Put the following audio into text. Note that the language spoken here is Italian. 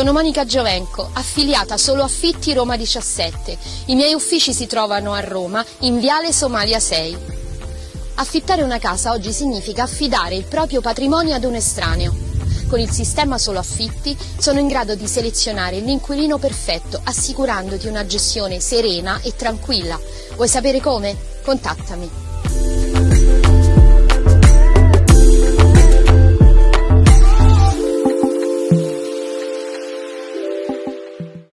Sono Monica Giovenco, affiliata solo Affitti Roma 17. I miei uffici si trovano a Roma, in Viale Somalia 6. Affittare una casa oggi significa affidare il proprio patrimonio ad un estraneo. Con il sistema Solo Affitti sono in grado di selezionare l'inquilino perfetto, assicurandoti una gestione serena e tranquilla. Vuoi sapere come? Contattami.